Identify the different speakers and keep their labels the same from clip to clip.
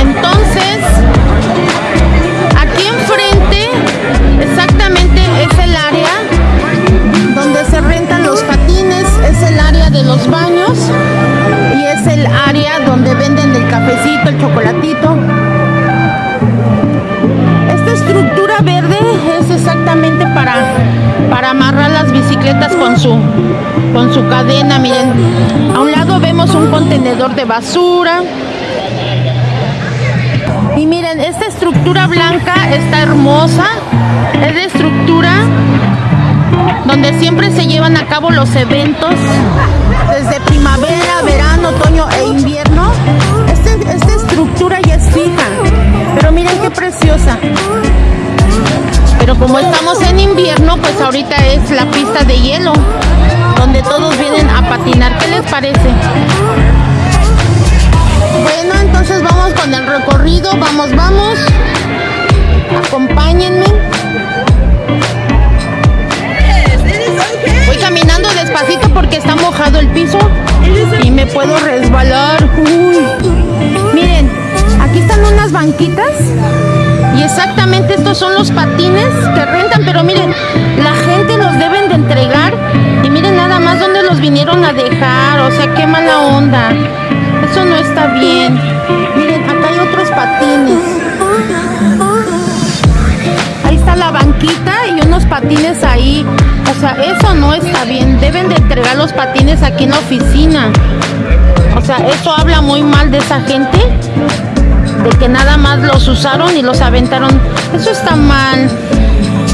Speaker 1: Entonces, aquí enfrente exactamente es el área donde se rentan los patines, es el área de los baños y es el área donde venden el cafecito, el chocolatito. Esta estructura verde es exactamente para para amarrar las bicicletas con su, con su cadena, miren. A un lado vemos un contenedor de basura. Y miren, esta estructura blanca está hermosa. Es de estructura donde siempre se llevan a cabo los eventos desde primavera, verano, otoño e invierno. Este, esta estructura ya es fija, pero miren qué preciosa. Pero como estamos en invierno, pues ahorita es la pista de hielo, donde todos vienen a patinar. ¿Qué les parece? Bueno, entonces vamos con el recorrido, vamos, vamos. Acompáñenme. Voy caminando despacito porque está mojado el piso y me puedo resbalar. Miren, aquí están unas banquitas y exactamente estos son los patines que rentan, pero miren, la gente los deben de entregar y miren nada más dónde los vinieron a dejar, o sea, qué mala onda. Eso no está bien. Miren, acá hay otros patines. Ahí está la banquita y unos patines ahí. O sea, eso no está bien. Deben de entregar los patines aquí en la oficina. O sea, eso habla muy mal de esa gente. De que nada más los usaron y los aventaron. Eso está mal.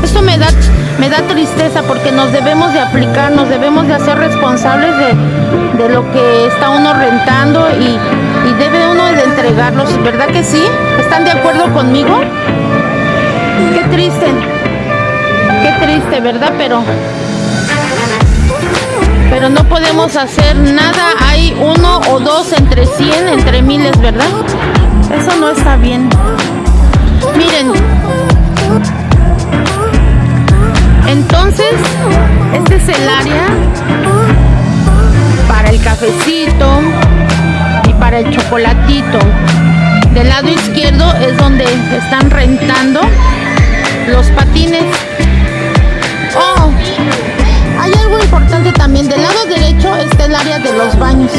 Speaker 1: Eso me da, me da tristeza porque nos debemos de aplicar, nos debemos de hacer responsables de, de lo que está uno rentando y, y debe uno de entregarlos. ¿Verdad que sí? ¿Están de acuerdo conmigo? Qué triste. Qué triste, ¿verdad? Pero pero no podemos hacer nada. Hay uno o dos entre cien, entre miles, ¿verdad? Eso no está bien. Miren. Entonces, este es el área para el cafecito y para el chocolatito. Del lado izquierdo es donde están rentando los patines. Oh, hay algo importante también. Del lado derecho está el área de los baños.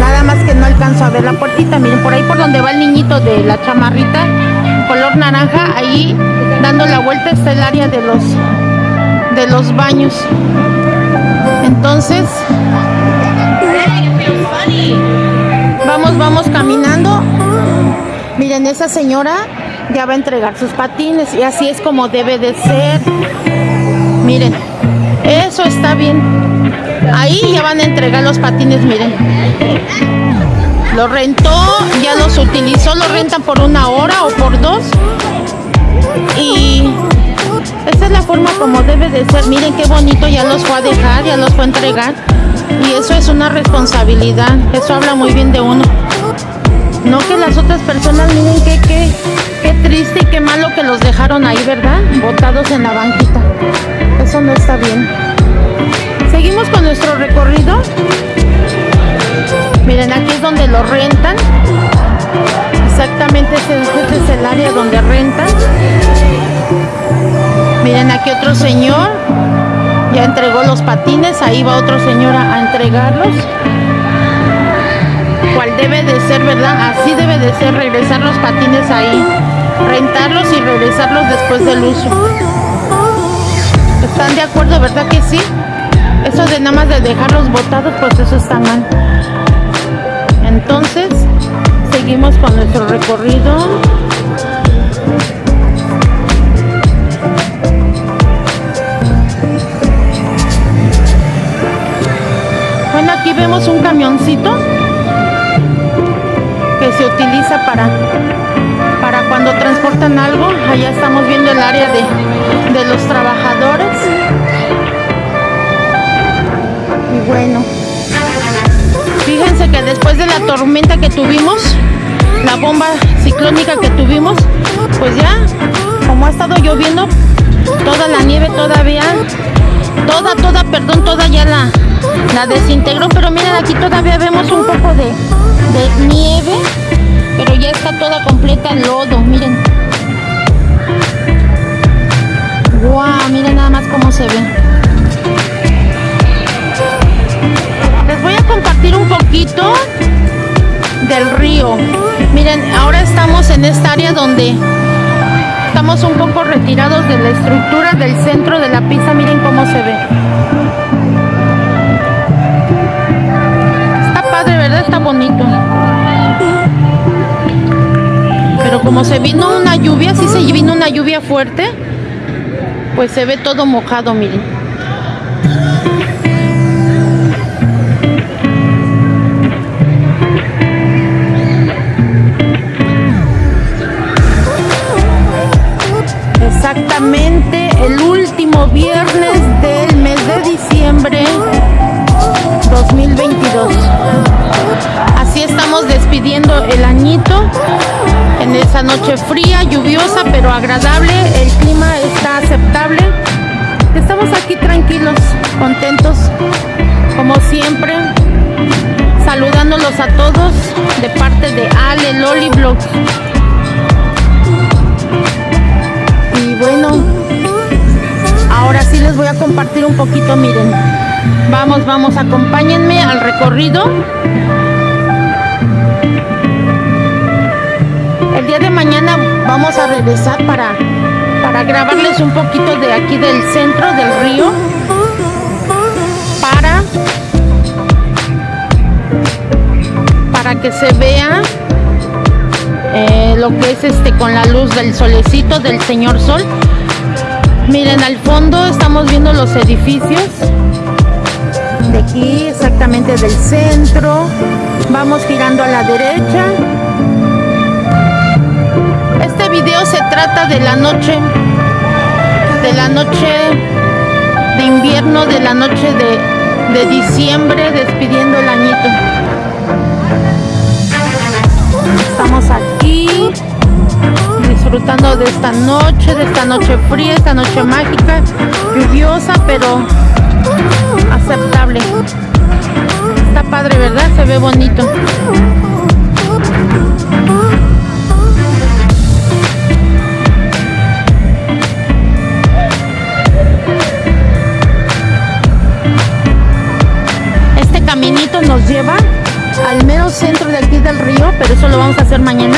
Speaker 1: Nada más que no alcanzo a ver la puertita. Miren, por ahí por donde va el niñito de la chamarrita, color naranja, ahí dando la vuelta está el área de los de los baños. Entonces, vamos, vamos caminando. Miren, esa señora ya va a entregar sus patines y así es como debe de ser. Miren, eso está bien. Ahí ya van a entregar los patines, miren. Lo rentó, ya los utilizó, lo rentan por una hora o por dos. Y esa es la forma como debe de ser. Miren qué bonito, ya los fue a dejar, ya los fue a entregar. Y eso es una responsabilidad. Eso habla muy bien de uno. No que las otras personas, miren qué, qué, qué triste y qué malo que los dejaron ahí, ¿verdad? Botados en la banquita. Eso no está bien. Seguimos con nuestro recorrido. Miren, aquí es donde lo rentan. Exactamente este, este es el área donde rentan. Miren, aquí otro señor ya entregó los patines. Ahí va otro señor a, a entregarlos. Cual debe de ser, ¿verdad? Así debe de ser regresar los patines ahí. Rentarlos y regresarlos después del uso. ¿Están de acuerdo, verdad que sí? Eso de nada más de dejarlos botados, pues eso está mal. Entonces, seguimos con nuestro recorrido. Bueno, aquí vemos un camioncito que se utiliza para, para cuando transportan algo. Allá estamos viendo el área de, de los trabajadores. Y bueno, fíjense que después de la tormenta que tuvimos, la bomba ciclónica que tuvimos, pues ya, como ha estado lloviendo, toda la nieve todavía, toda, toda, perdón, toda ya la, la desintegró, pero miren aquí todavía vemos un poco de, de nieve, pero ya está toda completa lodo, miren. Wow, miren nada más cómo se ve. Les voy a compartir un poquito del río. Miren, ahora estamos en esta área donde estamos un poco retirados de la estructura del centro de la pista. Miren cómo se ve. Está padre, ¿verdad? bonito. Pero como se vino una lluvia, sí se vino una lluvia fuerte, pues se ve todo mojado, miren. El último viernes del mes de diciembre 2022. Así estamos despidiendo el añito en esa noche fría, lluviosa, pero agradable. El clima está aceptable. Estamos aquí tranquilos, contentos, como siempre, saludándolos a todos de parte de Ale Loli Vlogs. Bueno, ahora sí les voy a compartir un poquito, miren. Vamos, vamos, acompáñenme al recorrido. El día de mañana vamos a regresar para, para grabarles un poquito de aquí del centro del río. Para, para que se vea eh, lo que es este con la luz del solecito del señor sol. Miren al fondo estamos viendo los edificios de aquí, exactamente del centro. Vamos girando a la derecha. Este video se trata de la noche, de la noche de invierno, de la noche de, de diciembre, despidiendo el añito. Estamos aquí disfrutando de esta noche, de esta noche fría, esta noche mágica, lluviosa, pero aceptable. Está padre, ¿verdad? Se ve bonito. Este caminito nos lleva al mero centro de aquí del río, pero eso lo vamos a hacer mañana.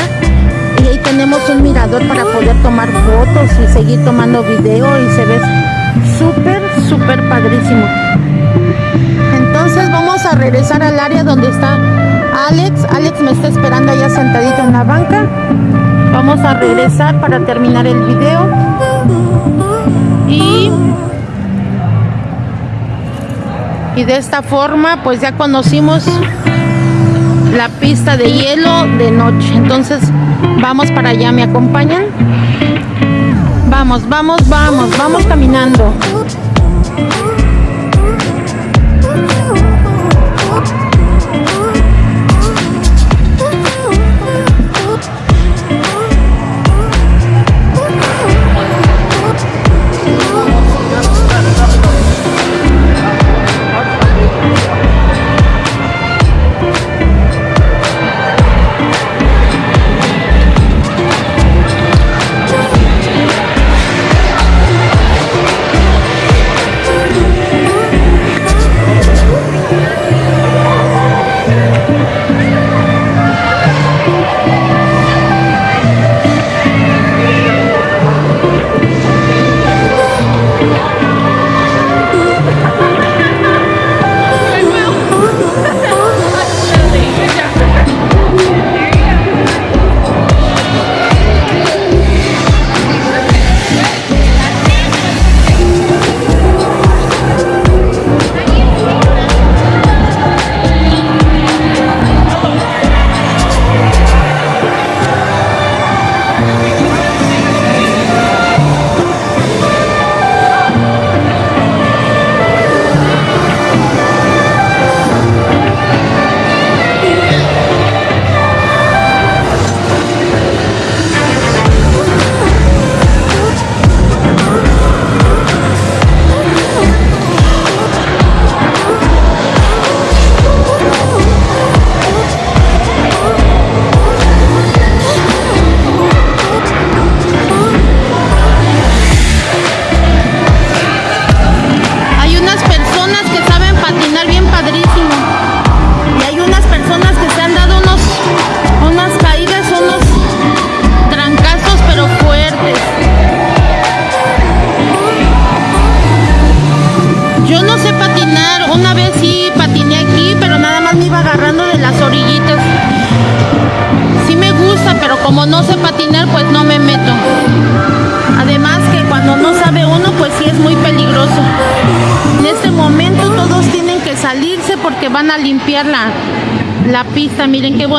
Speaker 1: Y ahí tenemos un mirador para poder tomar fotos y seguir tomando video y se ve súper, súper padrísimo. Entonces vamos a regresar al área donde está Alex. Alex me está esperando allá sentadito en la banca. Vamos a regresar para terminar el video. Y, y de esta forma pues ya conocimos la pista de hielo de noche. Entonces vamos para allá, ¿me acompañan? Vamos, vamos, vamos, vamos caminando.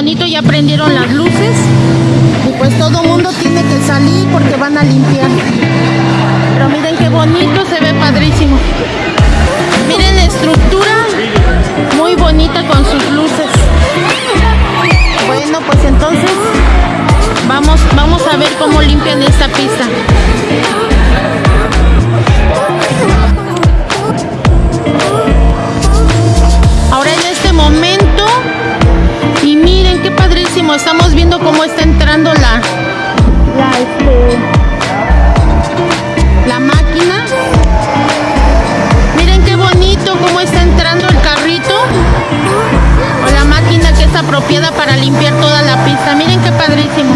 Speaker 1: Bonito, ya prendieron las luces. Y pues todo mundo tiene que salir porque van a limpiar. Pero miren qué bonito, se ve padrísimo. Miren la estructura, muy bonita con sus luces. Bueno, pues entonces vamos, vamos a ver cómo limpian esta pista. Estamos viendo cómo está entrando la, la, este, la máquina. Miren qué bonito cómo está entrando el carrito o la máquina que es apropiada para limpiar toda la pista. Miren qué padrísimo.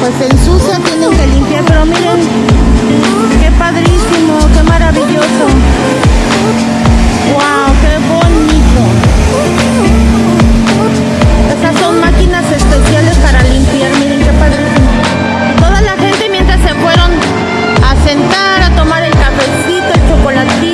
Speaker 1: Pues se ensucia, tienen que limpiar. Pero miren, qué padrísimo, qué maravilloso. Wow, qué bonito. Esas son máquinas especiales para limpiar, miren qué padrísimo. Toda la gente mientras se fueron a sentar, a tomar el cafecito, el chocolatito.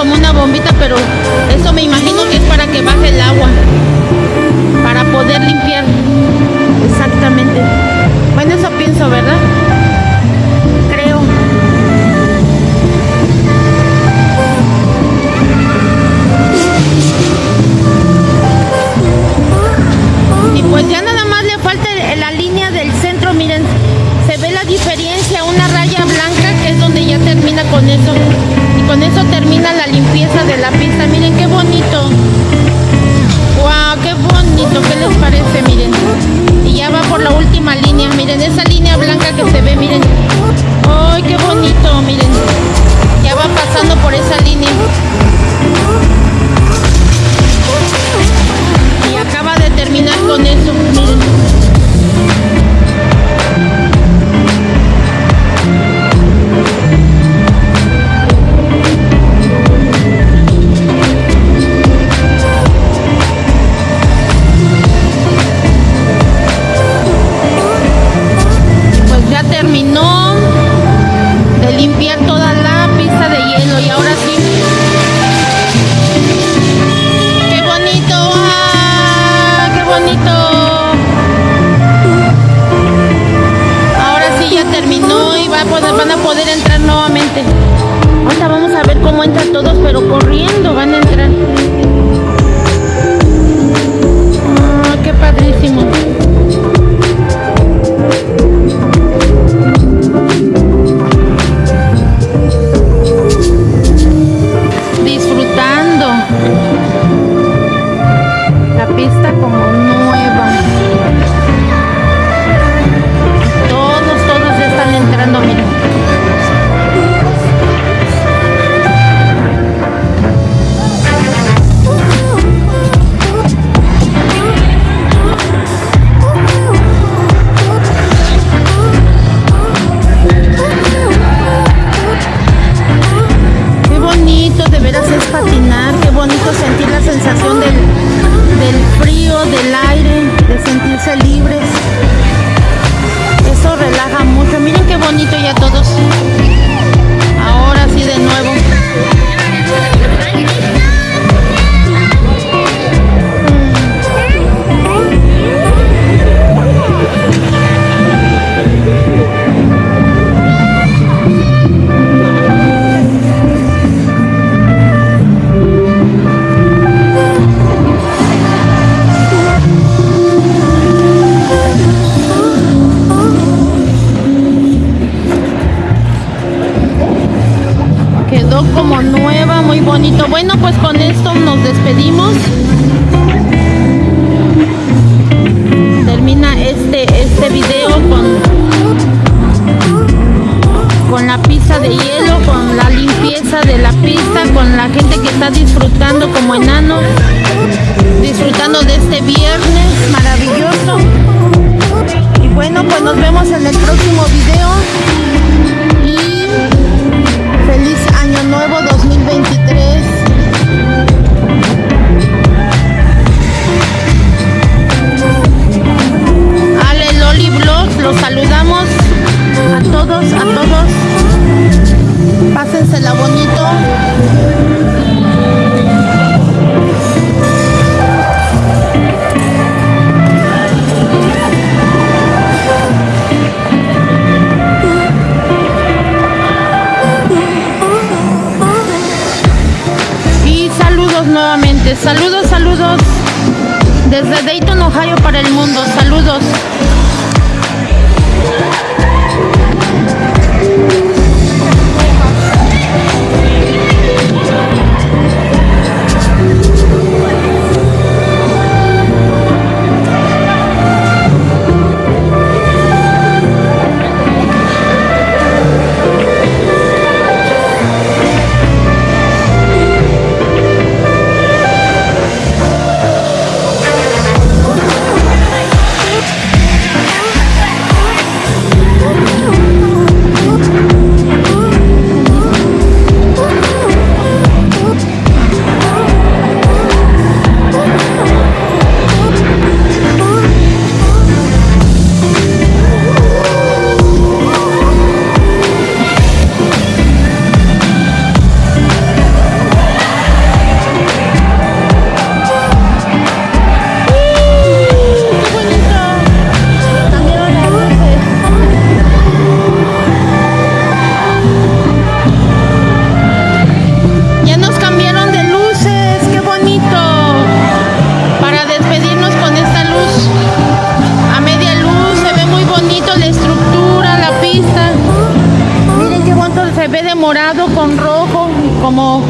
Speaker 1: como una bombita, pero pista como nueva. pues con esto nos despedimos. Termina este, este video con, con la pista de hielo, con la limpieza de la pista, con la gente que está disfrutando como enano, disfrutando de este viernes. De morado con rojo, como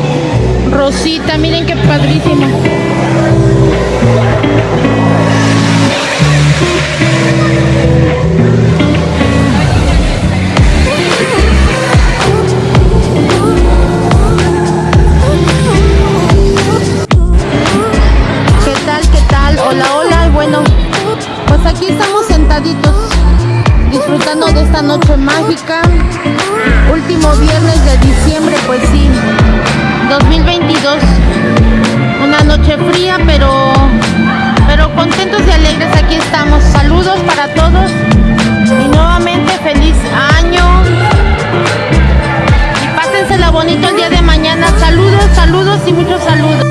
Speaker 1: rosita, miren qué padrísimo. ¿Qué tal? ¿Qué tal? Hola, hola. Bueno, pues aquí estamos sentaditos disfrutando de esta noche mágica. Último viernes de diciembre, pues sí. 2022. Una noche fría, pero pero contentos y alegres aquí estamos. Saludos para todos y nuevamente feliz año. Y pásensela bonito el día de mañana. Saludos, saludos y muchos saludos.